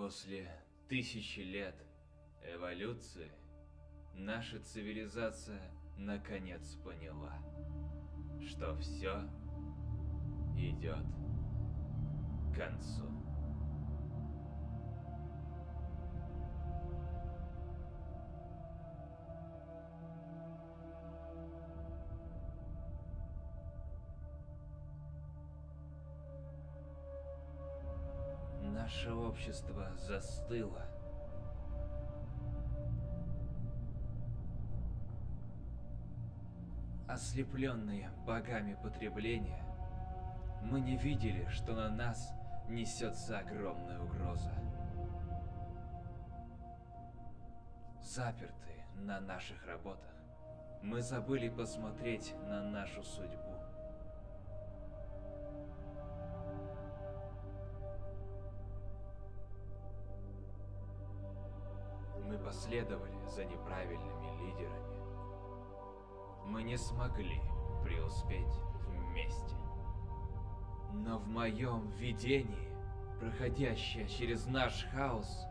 После тысячи лет эволюции наша цивилизация наконец поняла, что все идет к концу. Наше общество застыло. Ослепленные богами потребления, мы не видели, что на нас несется огромная угроза. Запертые на наших работах, мы забыли посмотреть на нашу судьбу. Последовали за неправильными лидерами. Мы не смогли преуспеть вместе. Но в моем видении, проходящая через наш хаос,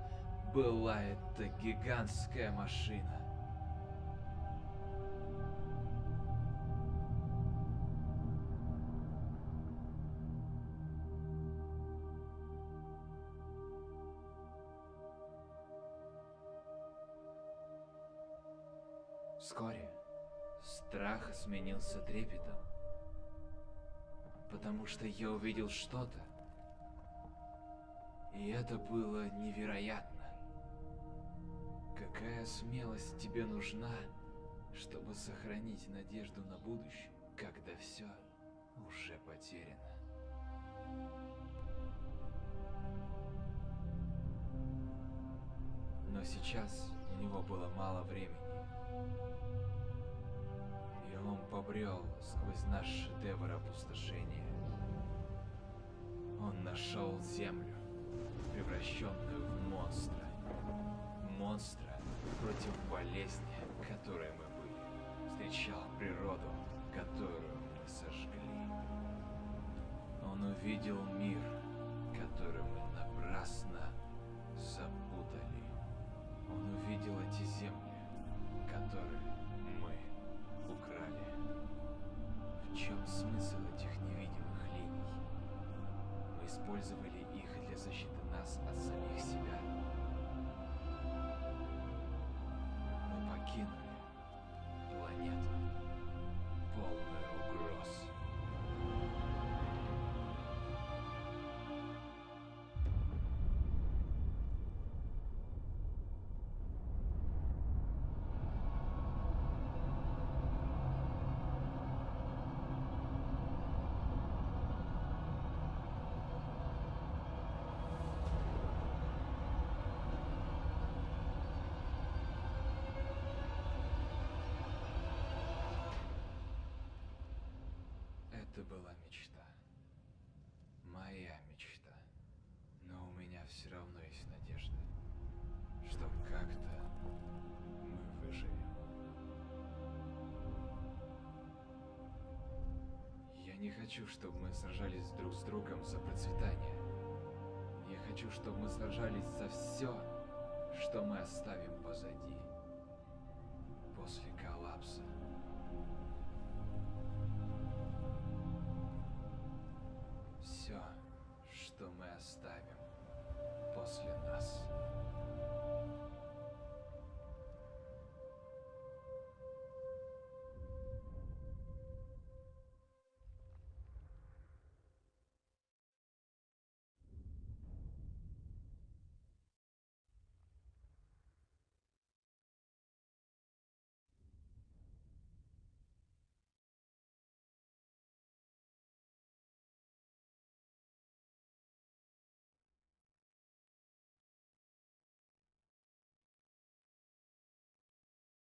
была эта гигантская машина. Вскоре страх сменился трепетом, потому что я увидел что-то, и это было невероятно. Какая смелость тебе нужна, чтобы сохранить надежду на будущее, когда все уже потеряно? Но сейчас него было мало времени. И он побрел сквозь наш шедевр опустошения. Он нашел землю, превращенную в монстра. Монстра против болезни, которой мы были. Встречал природу, которую мы сожгли. Он увидел мир, использовали их для защиты нас от самих себя. Мы покинули Это была мечта. Моя мечта. Но у меня все равно есть надежда, что как-то мы выживем. Я не хочу, чтобы мы сражались друг с другом за процветание. Я хочу, чтобы мы сражались за все, что мы оставим позади после коллапса.